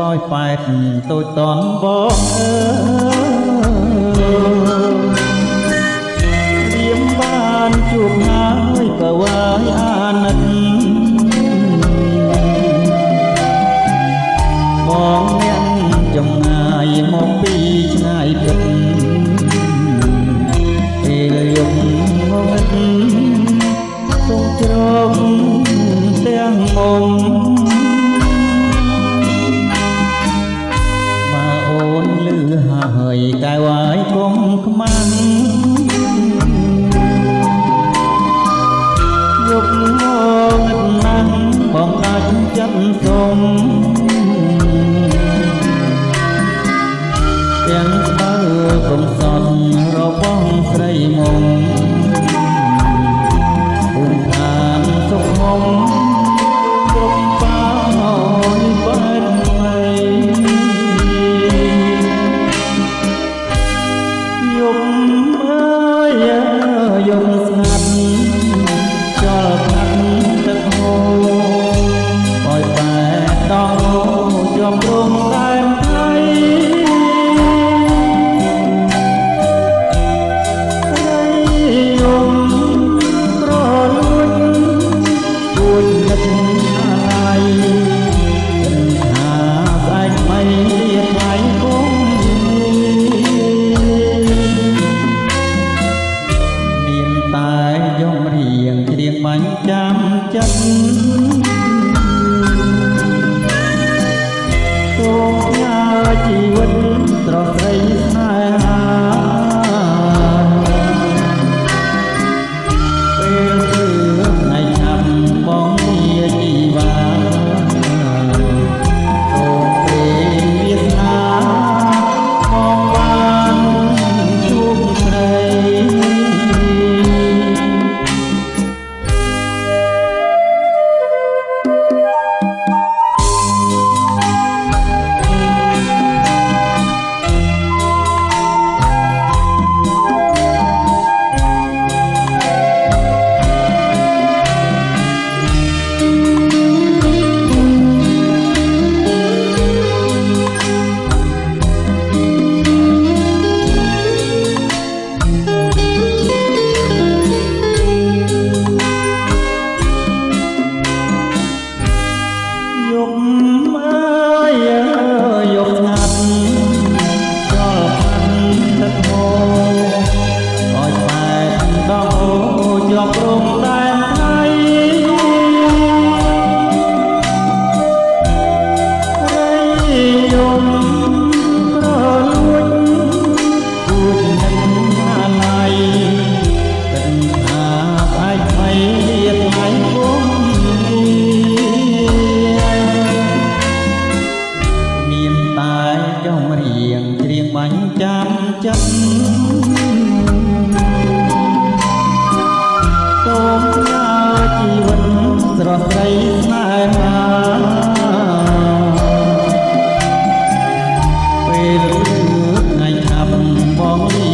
ប៉ោយប៉ែតតូចតន់បងអើយរៀមបានជួបហើយក៏វាយអាណិតបងអ្នកចំងាយមកពីឆ្ងាយពិតពេលយប់ងងឹតសូមជ្រងទាំងមុំ ប់រំដែនថៃរៃយំក្រលួចគួចនឹកអាយថាស្អែកមិនទៀតថ្លៃគុំមានតែយំរៀងច្រៀងបាញ់ចាំចិត្ត ប់អើយយប់ស្ងាត់ចលផាន់ទឹកហូរឲ្យបែកដល់ជាប់រំ សូមញើជីវិតស្រស់ស្រីស្នេហាពេលថ្ងៃខាប់បង